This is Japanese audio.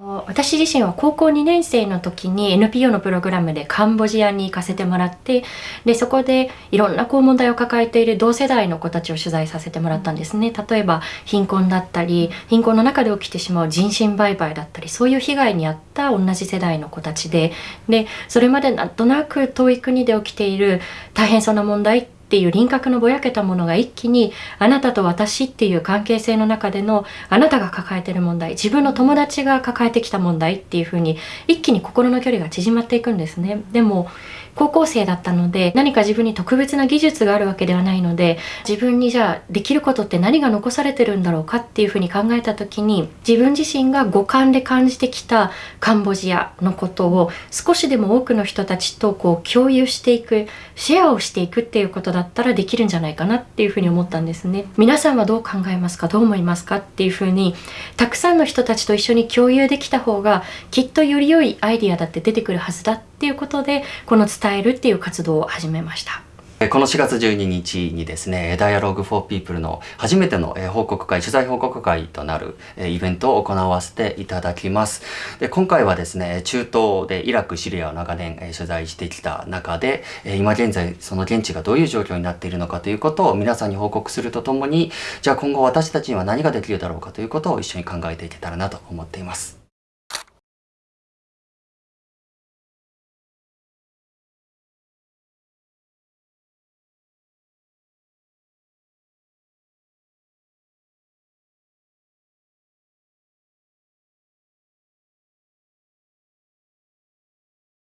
私自身は高校2年生の時に NPO のプログラムでカンボジアに行かせてもらってでそこでいろんなこう問題を抱えている同世代の子たちを取材させてもらったんですね。例えば貧困だったり貧困の中で起きてしまう人身売買だったりそういう被害に遭った同じ世代の子たちででそれまでなんとなく遠い国で起きている大変そうな問題ってていう輪郭のぼやけたものが一気にあなたと私っていう関係性の中でのあなたが抱えてる問題自分の友達が抱えてきた問題っていうふうに一気に心の距離が縮まっていくんですね。でも高校生だったので何か自分に特別な技術があるわけではないので自分にじゃあできることって何が残されてるんだろうかっていうふうに考えた時に自分自身が五感で感じてきたカンボジアのことを少しでも多くの人たちとこう共有していくシェアをしていくっていうことだったらできるんじゃないかなっていうふうに思ったんですね。皆さんはどう考えますか？どう思いますか？っていうふうにたくさんの人たちと一緒に共有できた方がきっとより良いアイディアだって出てくるはずだっっていうことでこの伝えるっていう活動を始めました。この4月12日にですね、Dialogue for People の初めての報告会、取材報告会となるイベントを行わせていただきます。で今回はですね、中東でイラク、シリアを長年取材してきた中で、今現在その現地がどういう状況になっているのかということを皆さんに報告するとともに、じゃあ今後私たちには何ができるだろうかということを一緒に考えていけたらなと思っています。